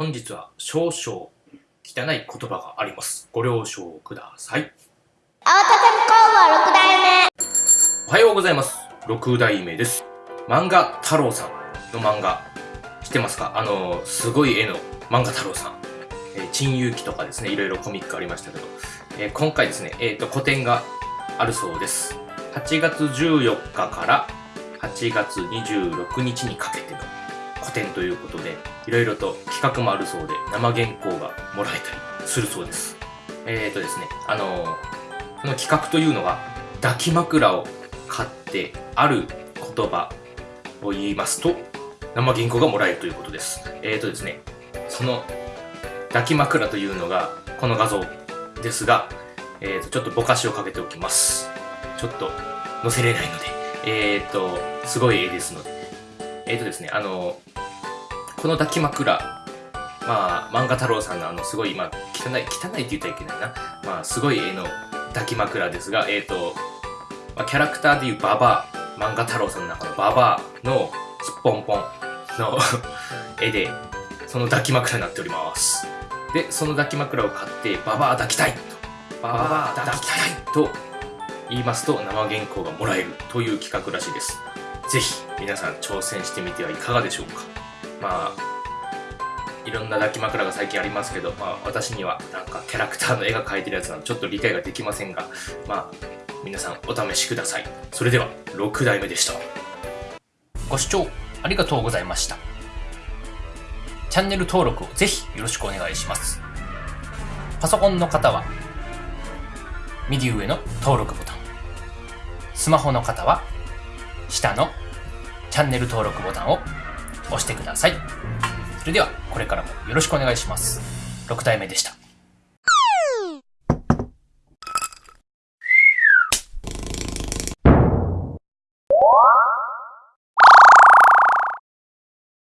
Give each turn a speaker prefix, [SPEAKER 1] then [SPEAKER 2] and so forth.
[SPEAKER 1] 本日は少々汚い言葉があります。ご了承ください。
[SPEAKER 2] 青田工房六代目
[SPEAKER 1] おはようございます。6代目です。漫画太郎さんの漫画、知ってますか？あの、すごい絵の漫画太郎さん。えー、珍遊記とかですね、いろいろコミックありましたけど、えー今回ですね、えっ、と、個展があるそうです。8月14日から8月26日にかけての個展ということで、いろいろと企画もあるそうで、生原稿がもらえたりするそうです。えっ、とですね、あのーこの企画というのが、抱き枕を買ってある言葉を言いますと、生原稿がもらえるということです。えっ、とですね、その抱き枕というのがこの画像ですが、えー、とちょっとぼかしをかけておきます。ちょっと載せれないので、えっ、と、すごい絵ですので。えっ、とですね、あの、この抱き枕、まあ、漫画太郎さんのあの、すごい、まあ、汚い、汚いって言ったらいけないな。まあ、すごい絵の抱き枕ですが、えっ、と、まあ、キャラクターでいうババア、漫画太郎さんの中のババアのすっぽんぽんの絵で、その抱き枕になっております。で、その抱き枕を買って、ババア抱きたいと、ババア抱きたいと言いますと、生原稿がもらえるという企画らしいです。ぜひ、皆さん挑戦してみてはいかがでしょうか。まあ、いろんな抱き枕が最近ありますけど、まあ、私にはなんかキャラクターの絵が描いてるやつなのちょっと理解ができませんが、まあ、皆さんお試しください。それでは、6代目でした。ご視聴ありがとうございました。チャンネル登録をぜひよろしくお願いします。パソコンの方は、右上の登録ボタン。スマホの方は、下のチャンネル登録ボタンを押してください。それでは、これからもよろしくお願いします。6体目でした。